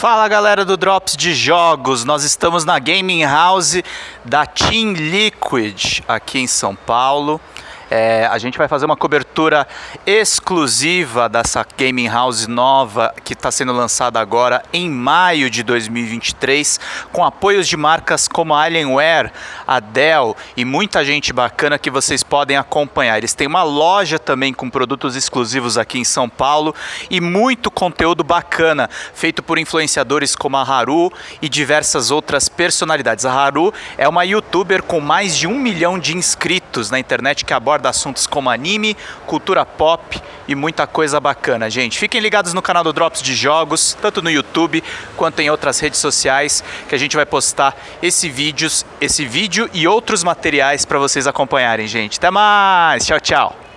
Fala galera do Drops de Jogos, nós estamos na Gaming House da Team Liquid aqui em São Paulo. É, a gente vai fazer uma cobertura exclusiva dessa gaming house nova que está sendo lançada agora em maio de 2023, com apoios de marcas como a Alienware, a Dell e muita gente bacana que vocês podem acompanhar. Eles têm uma loja também com produtos exclusivos aqui em São Paulo e muito conteúdo bacana feito por influenciadores como a Haru e diversas outras personalidades. A Haru é uma youtuber com mais de um milhão de inscritos na internet que aborda aborda assuntos como anime, cultura pop e muita coisa bacana, gente. Fiquem ligados no canal do Drops de Jogos, tanto no YouTube quanto em outras redes sociais, que a gente vai postar esse, vídeos, esse vídeo e outros materiais para vocês acompanharem, gente. Até mais! Tchau, tchau!